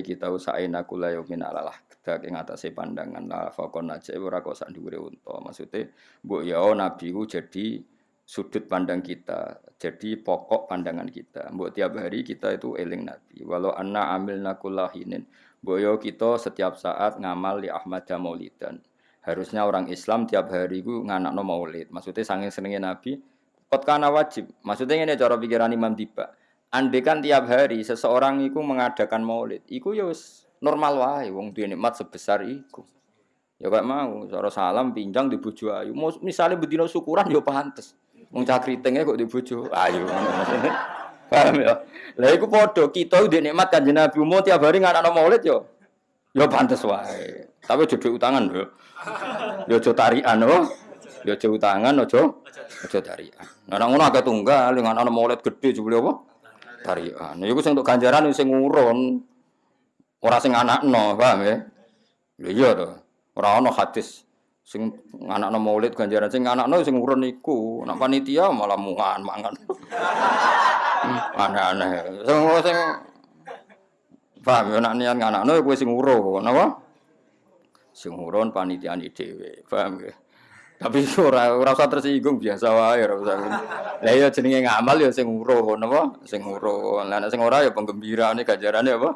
setune kita usahaina kula yaumin alalah kedak ing atase pandangan la fakon aja ora kok sak dhuwure unta. Maksude mbok ya nabi ku jadi sudut pandang kita, jadi pokok pandangan kita. Mbok tiap hari kita itu eling nabi. Walau anna amilna kullahinin. Mbok yo kita setiap saat ngamal li Ahmad Maulidan. Harusnya orang Islam tiap hari ku nganakno maulid. Maksudnya sange senenge nabi, kot kana wajib. Maksudnya ini cara pikiran Imam Tiba. Andai kan tiap hari seseorang itu mengadakan maulid, iku ya normal wae wong duwe nikmat sebesar iku. Ya mau, cara salam pinjang di bojo ayu. Misalnya bedino syukuran ya pantes. Wong cakritenge kok di bojo ayu. Paham ya? Lah iku padha kita duwe nikmat Kanjeng Nabi umum tiap hari nganakno maulid ya. Ya pantes wae. Tapi aja utangan lho. Ya aja tarikan oh. Ya aja utangan aja aja tarikan. Nah ngono agak tunggal nganakno maulid gede jebule apa? Tarian. Iku sing untuk ganjaran sing ngurun. Ora sing anakno, paham ya? Lha iya to. Ora ana hadis sing anakno maulid ganjaran sing anakno sing ngurun iku. Nek panitia malah mungan mangan. Aneh-aneh. Sing sing paham ya nek niat anakno kowe sing ngurun, napa? Sing ngurun panitiane dhewe, paham ya? Tapi ora ora usah tersinggung biasa wae ora usah. Lah iya jenenge ngamal ya sing nguruh napa? Sing nguruh. Lah nek sing ora ya penggembirane ganjarane apa?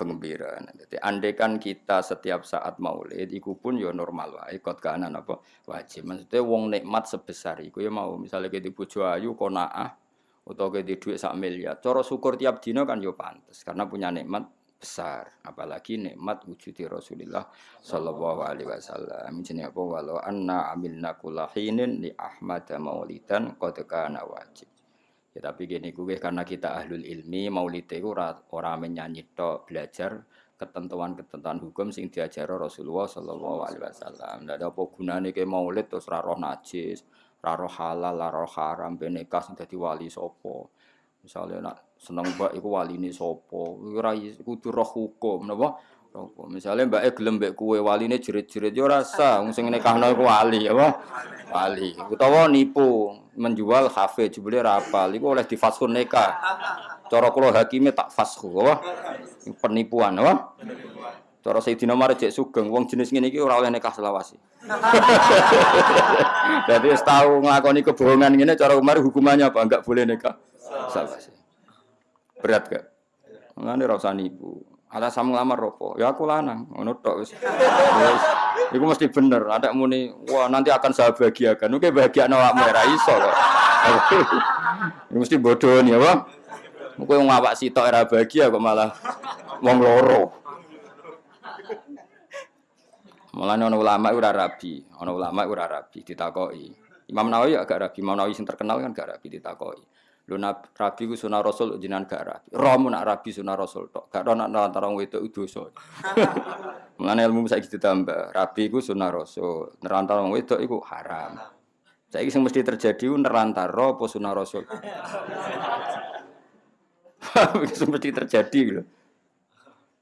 Penggembiraan. Jadi andekan kita setiap saat maulid iku pun ya normal wae kot kanan apa wajib. Maksudnya wong nikmat sebesar iku ya mau misalnya kita bojo ayu konaah utawa kita duit sak miliar. Cara syukur tiap dino kan yo pantes karena punya nikmat besar apalagi nikmat wujudi Rasulullah sallallahu alaihi wasallam. Jenenge apa? Walau anna amilna kullahinin li Ahmad maulidan qad kana wajib. Ya tapi gini gue karena kita ahlul ilmi maulid itu ora menyanyi tok belajar ketentuan-ketentuan hukum sing diajar Rasulullah sallallahu alaihi wasallam. Ndak ada apa gunane ke maulid terus ra roh najis ra roh halal ra roh haram ben nikah sing dadi wali sapa? Misalnya nak seneng mbak iku waline sapa? Ora kudu roh hukum napa? Roh Misalnya mbak e gelem mbek kue waline jerit-jerit yo rasa wong sing nekahno iku wali apa? Wali. Utawa nipu menjual kafe jebule rapal iku oleh difashun nikah cara kula hakime tak fasku apa? Penipuan apa? Cara Sayyidina Umar cek sugeng wong jenis ngene iki ora oleh nikah selawasi Jadi tahu nglakoni kebohongan ngene cara Umar hukumannya apa? Enggak boleh nikah selawasi Berat gak? Ngene ora usah nipu. Alasan ngelamar ropo, ya aku lanang, ngono tok wis. Wis iku mesti bener. Ada muni, wah nanti akan saya bahagiakan. Oke bahagia awakmu ora iso kok. mesti bodoh nih, apa? Kowe ngawak sitok ora bahagia kok malah wong loro. Malah ana ulama ora rabi, ana ulama ora rabi ditakoki. Imam Nawawi agak rabi, Imam Nawawi sing terkenal kan gak rabi ditakoki. Lu rabi ku sunah rasul jinan gak rabi. Romo nak rabi sunah rasul tok. Gak ana antara wong wedok dosa. Mulane ilmu saiki ditambah. Rabi ku sunah rasul. Nerantara wong wedok iku haram. Saiki sing mesti terjadi nerantara apa sunah rasul. Sing mesti terjadi lho.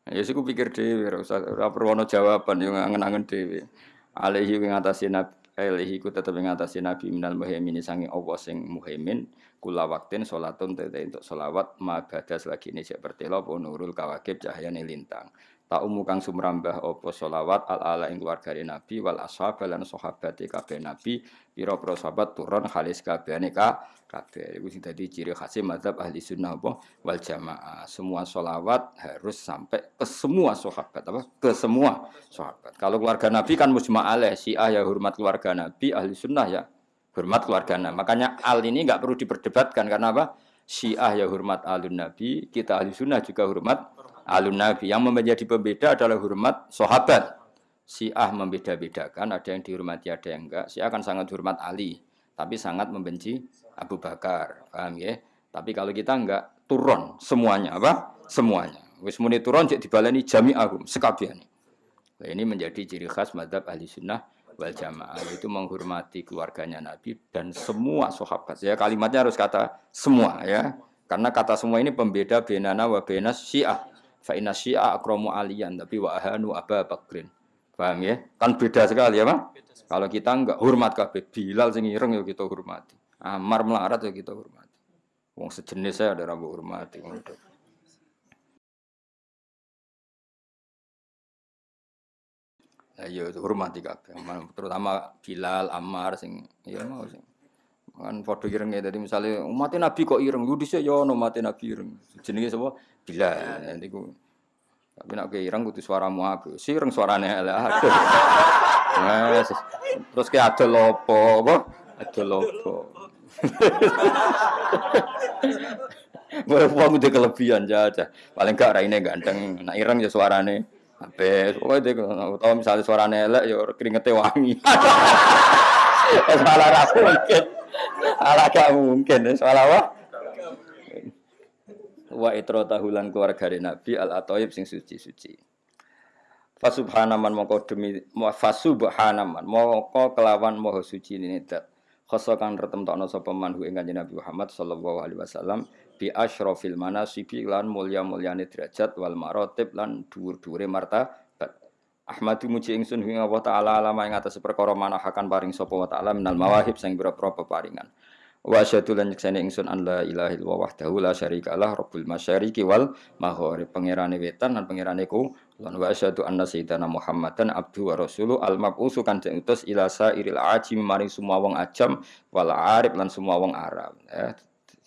Ya sik pikir dhewe ora usah ora perlu jawaban yo ngangen-angen dhewe. Alaihi ngatasi nabi Alaihi ku tetep ngatasi nabi minal muhaimin sangi Allah sing muhaimin kula waktin salatun tete untuk solawat ma badas lagi ini seperti lo nurul kawakib cahayane lintang tak umu kang sumrambah opo solawat al ala ing keluarga nabi wal ashab lan sahabat kabeh nabi pira pira sahabat turun khalis kabehane ka kabeh. Iku sing dadi ciri khas mazhab ahli sunnah apa? Wal jamaah. Semua solawat harus sampai ke semua sahabat apa? Ke semua sahabat. Kalau keluarga nabi kan mujma alaih syiah ya hormat keluarga nabi ahli sunnah ya hormat keluarga nabi. Makanya al ini nggak perlu diperdebatkan karena apa? Syiah ya hormat alun nabi kita ahli sunnah juga hormat alun nabi. Yang menjadi pembeda adalah hormat sahabat. Syiah membeda-bedakan, ada yang dihormati, ada yang enggak. Syiah akan sangat hormat Ali, tapi sangat membenci Abu Bakar. Paham ya? Tapi kalau kita enggak, turun semuanya. Apa? Semuanya. Wis muni turun cek dibaleni jami'ahum sekabiane. Nah, ini menjadi ciri khas madhab ahli sunnah wal jamaah itu menghormati keluarganya Nabi dan semua sahabat. Ya kalimatnya harus kata semua ya. Karena kata semua ini pembeda benana wa benas syiah. Fa inna syi'a akramu aliyan tapi wa ahanu Aba Bakrin. Paham ya? Kan beda sekali ya, Pak? Kalau kita enggak hormat kabeh Bilal sing ireng ya kita hormati. Amar melarat ya kita hormati. Wong sejenis saya ada rambut hormati. Ayo ya, hormati kabeh, terutama Bilal, Ammar sing ya mau sing kan padha irenge dadi misale umat Nabi kok ireng? Lu dhisik ya ono umat Nabi ireng. Jenenge sapa? Bilal. Niku. Tapi nak ke ireng kudu suaramu aku sireng suarane ala aduh nah, terus ke ada lopo apa? Ada lopo Wong udah kelebihan aja, paling gak raine ganteng, nak ireng ya suarane Habis, pokoknya dia tahu misalnya suarane elek ya keringetnya wangi. Malah ra mungkin. Ala gak mungkin, soal apa? Wa itro tahulan keluarga Nabi al atoyib sing suci-suci. Fasubhanaman moko demi fasubhanaman moko kelawan moho suci ini dat. Khoso kang retemtokno sapa manhu ing Nabi Muhammad sallallahu alaihi wasallam bi asyrafil manasibi lan mulya-mulyane derajat wal marotib lan dhuwur-dhuwure martabat. Ahmadu muji ingsun ing Allah taala alama ing atas perkara manahakan paring sapa wa taala minal mawahib sing pira-pira peparingan. Wa asyhadu lan nyekseni ingsun an la ilaha illallah wahdahu la syarikalah rabbul masyariqi wal maghrib pangerane wetan lan pangerane ku lan wa asyhadu anna sayyidana Muhammadan abdu wa rasulu al mabusu kan utus ila sairil ajim maring semua wong ajam wal arif lan semua wong Arab. Eh,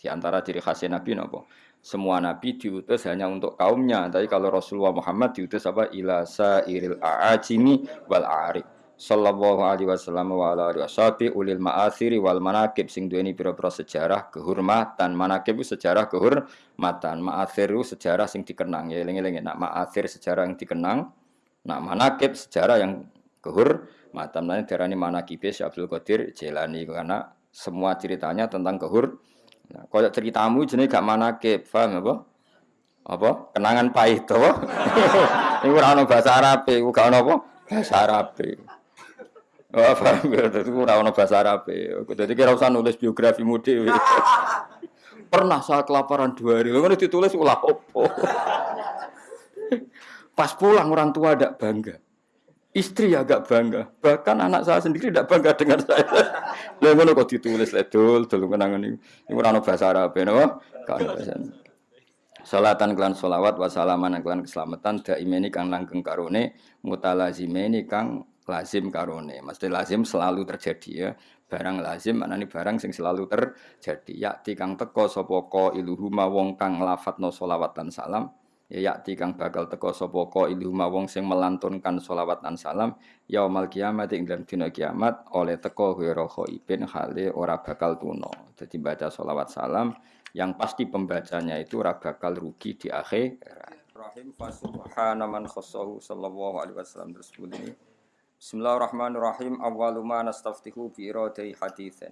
di antara ciri khasnya Nabi napa? semua nabi diutus hanya untuk kaumnya. Tapi kalau Rasulullah Muhammad diutus apa? Ila sairil a'ajimi wal a'rib. Sallallahu alaihi wasallam wa ala alihi washabi ulil ma'athiri wal manakib sing duweni pira-pira sejarah kehormatan. Manakib itu sejarah kehormatan. Ma'athir itu sejarah sing dikenang. Ya eling-eling nak ma'athir sejarah yang dikenang. Nak manakib sejarah yang kehormatan. Nah, darani manakib Abdul Qadir Jelani karena semua ceritanya tentang kehormatan Nah, kaya ceritamu jenis gak manakib, paham apa? Apa? Kenangan pahit to. Iku ora bahasa Arab, iku gak apa? Bahasa Arab. Oh, paham ya, ora ono bahasa Arab. Jadi kira usah nulis biografi dhewe. Pernah saya kelaparan dua hari, lalu ditulis ulah opo. Pas pulang orang tua ada bangga. Istri agak bangga, bahkan anak saya sendiri tidak bangga dengan saya. Lah ngono kok ditulis ledul, dul kenangan ini. Ini ora bahasa Arab, napa? Kan. Salatan kelan solawat wa salaman kelan keselamatan daimeni kang langgeng karone mutalazimeni kang lazim karone. Mesti lazim selalu terjadi ya. Barang lazim maknane barang sing selalu terjadi. Yakti kang teko sapa iluhuma wong kang lafadzna solawat dan salam ya yakti kang bakal teko sapa ka ilhuma wong sing melantunkan sholawat dan salam yaumal kiamat ing dalam dina kiamat oleh teko ghairu khaibin hale ora bakal tuno jadi baca sholawat salam yang pasti pembacanya itu ora bakal rugi di akhir Rahim fasubhana man khassahu sallallahu alaihi wasallam. Terus ini. Bismillahirrahmanirrahim. Awwalu ma nastaftihu bi iradai haditsan.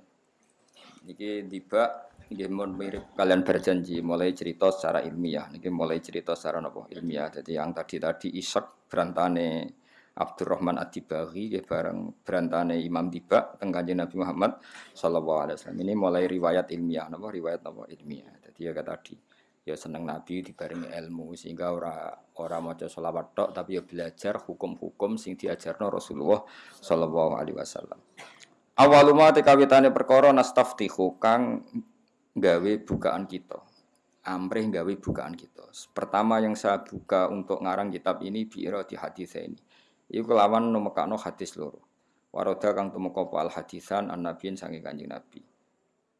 Niki tiba Nggih mirip kalian berjanji mulai cerita secara ilmiah. Niki mulai cerita secara nopo ilmiah. Jadi yang tadi tadi Ishak berantane Abdurrahman Ad-Dibaghi nggih bareng berantane Imam Diba teng Nabi Muhammad sallallahu alaihi wasallam. Ini mulai riwayat ilmiah napa riwayat napa ilmiah. Jadi ya tadi ya seneng Nabi dibarengi ilmu sehingga ora ora maca selawat tok tapi ya belajar hukum-hukum sing diajarno Rasulullah sallallahu alaihi wasallam. Awaluma tekawitane perkara nastaftihu kang gawe bukaan kita. Amrih gawe bukaan kita. Pertama yang saya buka untuk ngarang kitab ini biira di hadis ini. Iku kelawan nomekano hadis loro. Waroda kang tumeka al hadisan an nabiyin sange kanjeng nabi.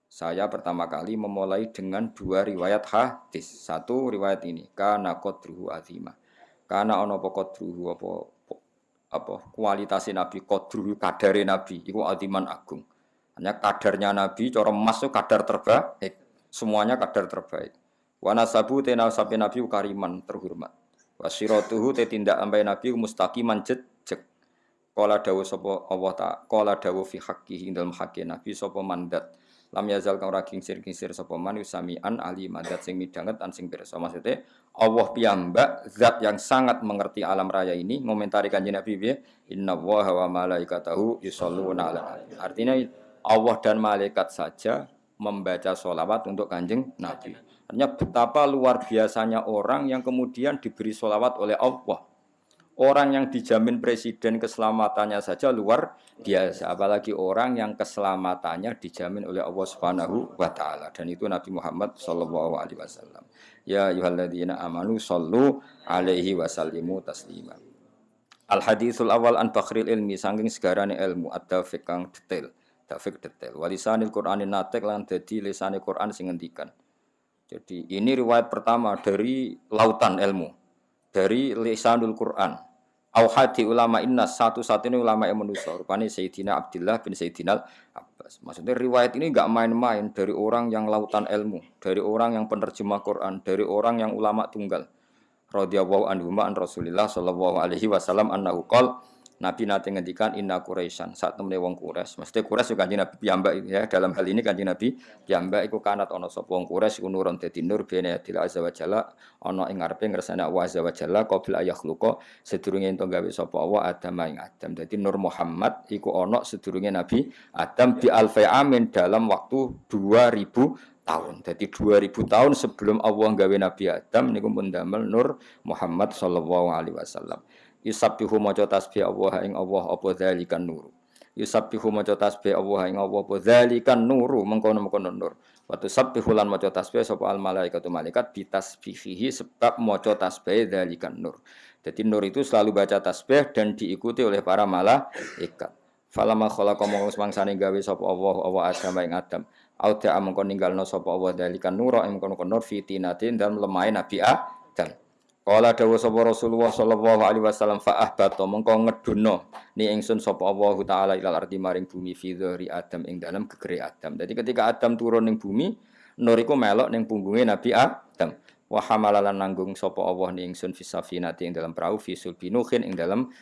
Saya pertama kali memulai dengan dua riwayat hadis. Satu riwayat ini, kana qadruhu azimah. Kana ana apa apa apa kualitas nabi qadruhu kadare nabi iku aziman agung. Hanya kadarnya Nabi, cara emas itu kadar terbaik. Semuanya kadar terbaik. Wana sabu tena sapi Nabi kariman terhormat. Wasiratuhu te tindak ambai Nabi mustaqiman jejek. Kala dawu sapa Allah ta, kala dawu fi haqqihi dalam haqqi Nabi sapa mandat. Lam yazal kang ora kingsir-kingsir sapa man yusamian ali mandat sing midanget an sing pirsa. Maksudnya Allah piyambak zat yang sangat mengerti alam raya ini ngomentari kanjeng Nabi piye? Inna wa malaikatahu yusholluna ala Artinya Allah dan malaikat saja membaca sholawat untuk kanjeng Nabi. Hanya betapa luar biasanya orang yang kemudian diberi sholawat oleh Allah. Orang yang dijamin presiden keselamatannya saja luar biasa, apalagi orang yang keselamatannya dijamin oleh Allah Subhanahu wa taala dan itu Nabi Muhammad sallallahu alaihi wasallam. Ya ayyuhalladzina amanu sallu alaihi wasallimu taslima. Al hadisul awal an bakhril ilmi saking segarane ilmu ada kang detail. Tafik detail. Walisanil Qur'anin natek lan dadi lisane Qur'an sing ngendikan. Jadi ini riwayat pertama dari lautan ilmu. Dari lisanul Qur'an. Auhadi ulama inna satu-satunya ulama yang manusia. Rupanya Sayyidina Abdullah bin Sayyidina Abbas. Maksudnya riwayat ini enggak main-main dari orang yang lautan ilmu. Dari orang yang penerjemah Quran. Dari orang yang ulama tunggal radhiyallahu anhu an Rasulillah sallallahu alaihi wasallam annahu qol Nabi nanti ngendikan inna Quraisyan saat temene wong Quraisy. Mesti Quraisy juga Nabi piyambak ya. Dalam hal ini kanjeng Nabi piyambak iku kanat ana sapa wong Quraisy iku nurun dadi nur bene adil azza wa jalla ana ing ngarepe ngersane Allah azza wa jalla qabla ayakhluqa sedurunge ento gawe sapa Allah Adam ing Adam. Dadi nur Muhammad iku ana sedurunge Nabi Adam bi alfi amin dalam waktu 2000 tahun. Jadi 2000 tahun sebelum Allah gawe Nabi Adam niku pun damel Nur Muhammad sallallahu alaihi wasallam. Yusabbihu maca tasbih Allah ing Allah apa dzalikan nur. Yusabbihu maca tasbih Allah ing Allah apa dzalikan nuru mengkono-mengkono nur. Wa tusabbihu lan maca tasbih sapa al malaikatu malaikat bitasbihihi sebab maca tasbih dzalikan nur. Jadi nur itu selalu baca tasbih dan diikuti oleh para malaikat. Falama khalaqa mongko semangsane gawe sapa Allah Allah Adam ing Adam. Auda amangkon ninggalno sapa Allah dalikan nura ing kono nur fitinatin dan lemai Nabi Adam. Kala dawuh sapa Rasulullah sallallahu alaihi wasallam fa ahbata mengko ngedono ni ingsun sapa Allah taala ilal ardi maring bumi fi Adam ing dalam gegere Adam. Jadi ketika Adam turun ning bumi, nur iku melok ning punggunge Nabi Adam. Wa hamalalan nanggung sapa Allah ni ingsun fi safinati ing dalam perahu fi sulbinuhin ing dalam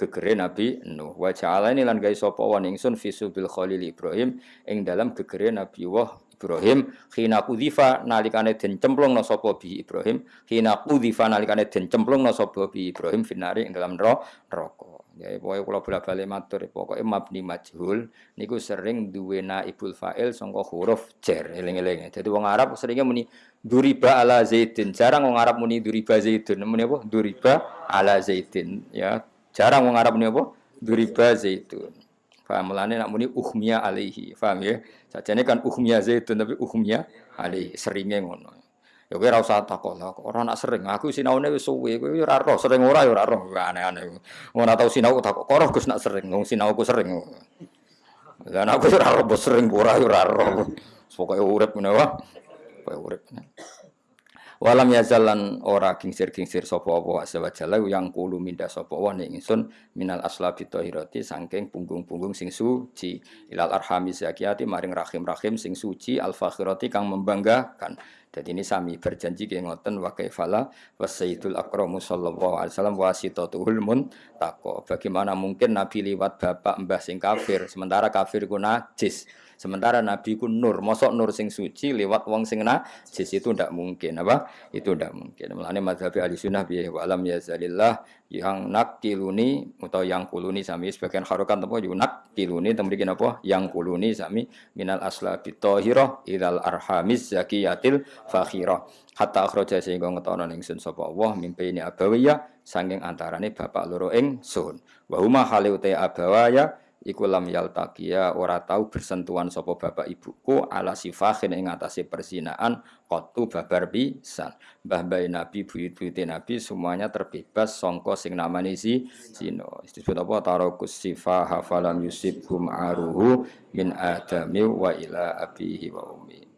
gegere Nabi Nuh. Wa ja'ala ini lan gawe sapa wa ningsun fi subil Khalil Ibrahim ing dalam gegere Nabi Wah Ibrahim khina kudhifa nalikane den cemplungna sapa bi Ibrahim khina kudhifa nalikane den cemplungna sapa bi Ibrahim finari ing dalam neraka. Ya pokoke kula bola-balik matur pokoke mabni majhul niku sering duwe naibul fa'il sangka huruf jar eling-eling. Dadi wong Arab seringnya muni duriba ala zaidin. Jarang wong Arab muni duriba zaidun. Muni apa? Duriba ala zaidin. Ya, Jarang wong Arab ini apa? Duriba zaitun. Paham mulane nak muni uhmiya alaihi. Paham ya? Sajane kan uhmiya zaitun tapi uhmiya alaihi. Seringnya ngono. Ya kowe ora usah takok lah, nak sering. Aku sinaune wis suwe, kowe ora roh, sering ora ya ora roh. Aneh-aneh. Ora tau sinau takok, kok Gus nak sering, wong sinauku sering. Lah aku ora roh sering ora ora roh. Pokoke urip wae. Pokoke urip. Walam yazalan ora kingsir-kingsir sapa apa azza wa yang kulu minda sapa wa ingsun minal aslabi tahirati saking punggung-punggung sing suci ilal arhami zakiyati maring rahim-rahim sing suci al fakhirati kang membanggakan. Jadi ini sami berjanji ke ngoten wa kaifala wasayyidul akramu sallallahu alaihi wasallam wasitatuhul muntaqo. Bagaimana mungkin Nabi liwat bapak mbah sing kafir sementara kafir ku najis. Sementara Nabi ku nur, mosok nur sing suci lewat wong sing najis itu ndak mungkin apa? Itu ndak mungkin. Mulane mazhab ahli sunnah bi wa alam yazalillah yang nakiluni atau yang kuluni sami sebagian harokan apa yunak kiluni tembikin apa yang kuluni sami minal asla bitohiro ilal arhamis zakiyatil fakhirah hatta akhraja sehingga ngetono ningsun sapa Allah mimpi ini abawiyah sanging antarane bapak loro ing sun wa huma hale abawaya iku lam yaltaqiya ora tau bersentuhan sapa bapak ibuku ala sifahin ing atase persinaan qatu babar pisan. Mbah mbah nabi buyut-buyute nabi semuanya terbebas songko sing namane si zina. Disebut apa? Tarakus sifah hafalam yusibhum aruhu min adami wa ila abihi wa ummi